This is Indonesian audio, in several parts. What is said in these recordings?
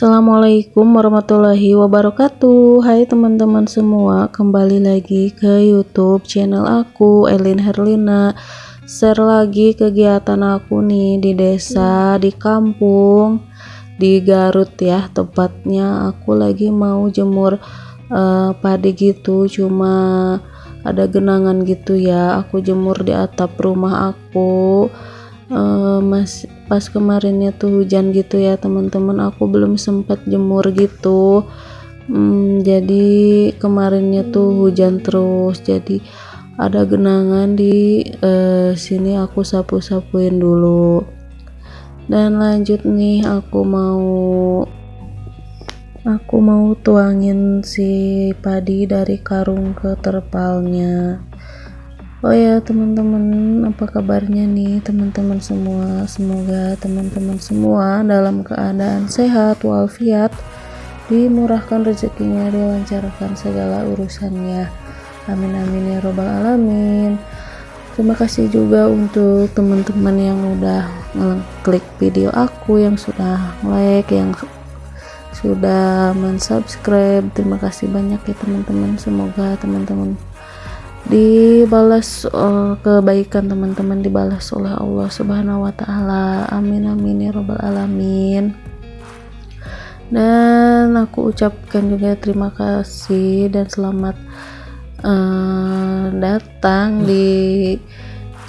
Assalamualaikum warahmatullahi wabarakatuh. Hai teman-teman semua Kembali lagi ke youtube channel aku Elin Herlina. Share lagi kegiatan aku nih Di desa, di kampung Di Garut ya. Tepatnya aku lagi mau jemur uh, Padi gitu. Cuma ada genangan gitu ya. Aku jemur di atap rumah aku. Uh, mas pas kemarinnya tuh hujan gitu ya teman-teman. Aku belum sempat jemur gitu. Hmm, jadi kemarinnya tuh hujan terus. Jadi ada genangan di uh, sini aku sapu-sapuin dulu. Dan lanjut nih aku mau aku mau tuangin si padi dari karung ke terpalnya Oh ya teman-teman apa kabarnya nih teman-teman semua? Semoga teman-teman semua dalam keadaan sehat walafiat dimurahkan rezekinya dilancarkan segala urusannya. Amin amin ya robbal alamin. Terima kasih juga untuk teman-teman yang udah klik video aku yang sudah like yang sudah mensubscribe. Terima kasih banyak ya teman-teman. Semoga teman-teman dibalas uh, kebaikan teman-teman dibalas oleh Allah Subhanahu wa taala. Amin amin ya robbal alamin. Dan aku ucapkan juga terima kasih dan selamat uh, datang di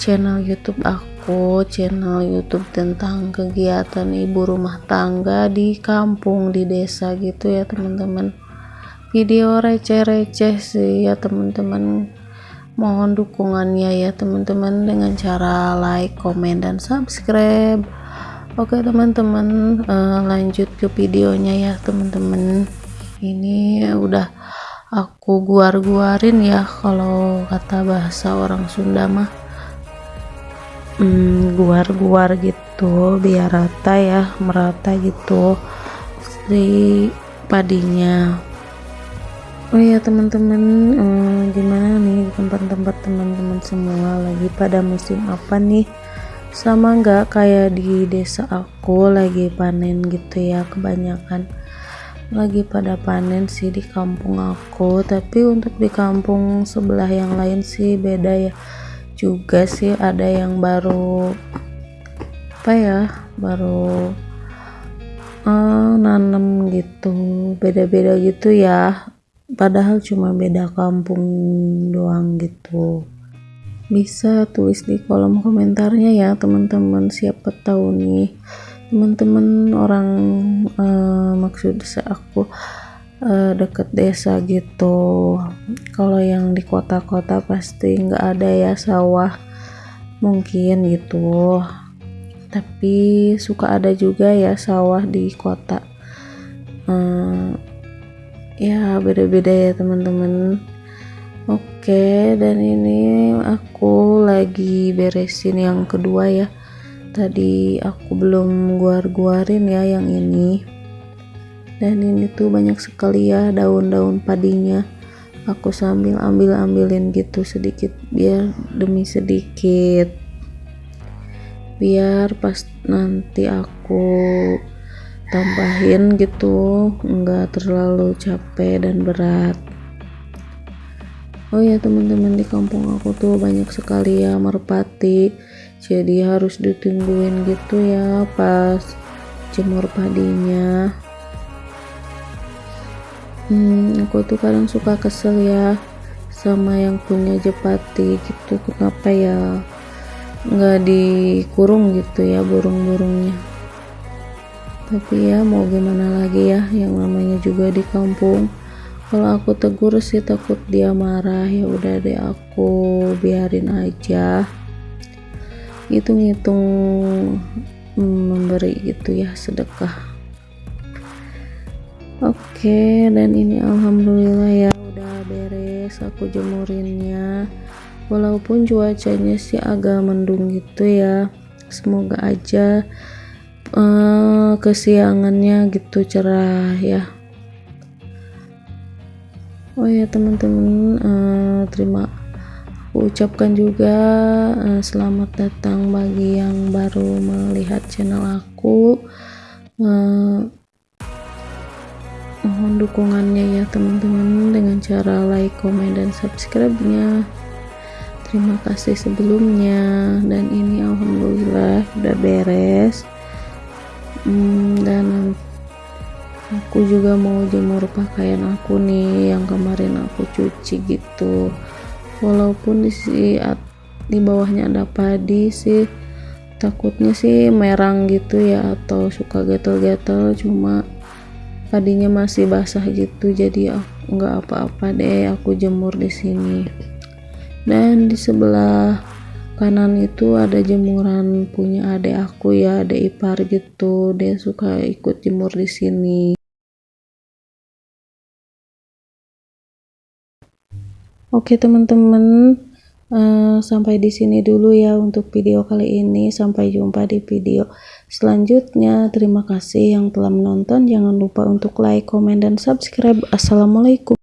channel YouTube aku, channel YouTube tentang kegiatan ibu rumah tangga di kampung di desa gitu ya, teman-teman. Video receh-receh sih ya, teman-teman mohon dukungannya ya teman-teman dengan cara like, komen, dan subscribe. Oke teman-teman uh, lanjut ke videonya ya teman-teman. Ini udah aku guar-guarin ya kalau kata bahasa orang Sunda mah. Hmm, guar-guar gitu biar rata ya merata gitu. Si padinya oh ya teman-teman eh, gimana nih? Tempat-tempat teman-teman semua lagi pada musim apa nih? Sama nggak kayak di desa aku lagi panen gitu ya kebanyakan lagi pada panen sih di kampung aku. Tapi untuk di kampung sebelah yang lain sih beda ya. Juga sih ada yang baru apa ya baru uh, nanam gitu beda-beda gitu ya padahal cuma beda kampung doang gitu. Bisa tulis di kolom komentarnya ya teman-teman siapa tahu nih. Teman-teman orang uh, maksud aku uh, deket desa gitu. Kalau yang di kota-kota pasti nggak ada ya sawah. Mungkin gitu. Tapi suka ada juga ya sawah di kota. Uh, ya beda-beda ya teman-teman. Oke dan ini aku lagi beresin yang kedua ya. Tadi aku belum guar-guarin ya yang ini. Dan ini tuh banyak sekali ya daun-daun padinya. Aku sambil ambil-ambilin gitu sedikit biar demi sedikit. Biar pas nanti aku tambahin gitu. Enggak terlalu capek dan berat. Oh ya teman-teman di kampung aku tuh banyak sekali ya merpati. Jadi harus ditungguin gitu ya pas jemur padinya. Hmm, aku tuh kadang suka kesel ya sama yang punya jepati gitu. Kenapa ya? Nggak dikurung gitu ya burung-burungnya tapi ya mau gimana lagi ya yang namanya juga di kampung. Kalau aku tegur sih takut dia marah ya udah deh aku biarin aja. Hitung-hitung hmm, memberi gitu ya sedekah. Oke dan ini alhamdulillah ya udah beres aku jemurinnya. Walaupun cuacanya sih agak mendung gitu ya semoga aja uh, kesiangannya gitu cerah ya. Oh ya teman-teman uh, terima aku ucapkan juga uh, selamat datang bagi yang baru melihat channel aku. Uh, mohon dukungannya ya teman-teman dengan cara like comment dan subscribe nya terima kasih sebelumnya. Dan ini alhamdulillah udah beres hmm, dan aku juga mau jemur pakaian aku nih yang kemarin aku cuci gitu. Walaupun di, di bawahnya ada padi sih takutnya sih merang gitu ya atau suka gatel-gatel cuma padinya masih basah gitu jadi oh, nggak apa-apa deh aku jemur di sini. Dan di sebelah kanan itu ada jemuran punya adik aku ya adik ipar gitu. Dia suka ikut jemur di sini. Oke teman-teman uh, sampai di sini dulu ya untuk video kali ini. Sampai jumpa di video selanjutnya. Terima kasih yang telah menonton. Jangan lupa untuk like comment dan subscribe. Assalamualaikum